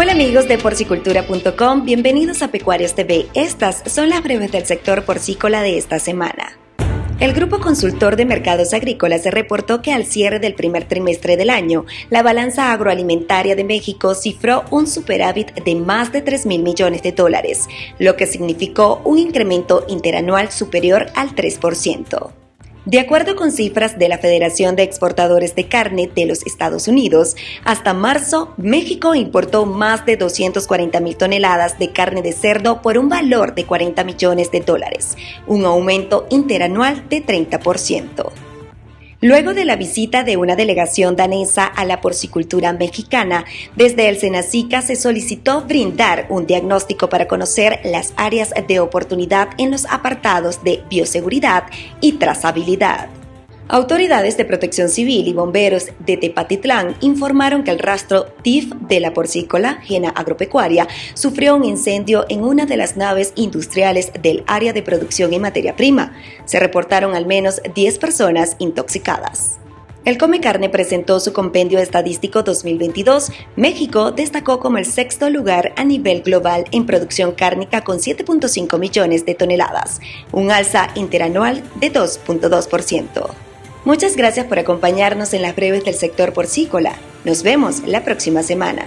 Hola amigos de porcicultura.com, bienvenidos a Pecuarios TV. Estas son las breves del sector porcícola de esta semana. El Grupo Consultor de Mercados Agrícolas reportó que al cierre del primer trimestre del año, la balanza agroalimentaria de México cifró un superávit de más de 3 mil millones de dólares, lo que significó un incremento interanual superior al 3%. De acuerdo con cifras de la Federación de Exportadores de Carne de los Estados Unidos, hasta marzo, México importó más de 240 mil toneladas de carne de cerdo por un valor de 40 millones de dólares, un aumento interanual de 30%. Luego de la visita de una delegación danesa a la porcicultura mexicana, desde el Senacica se solicitó brindar un diagnóstico para conocer las áreas de oportunidad en los apartados de bioseguridad y trazabilidad. Autoridades de protección civil y bomberos de Tepatitlán informaron que el rastro TIF de la porcícola, Gena Agropecuaria, sufrió un incendio en una de las naves industriales del área de producción y materia prima. Se reportaron al menos 10 personas intoxicadas. El Come Carne presentó su compendio estadístico 2022. México destacó como el sexto lugar a nivel global en producción cárnica con 7.5 millones de toneladas, un alza interanual de 2.2%. Muchas gracias por acompañarnos en las breves del sector porcícola. Nos vemos la próxima semana.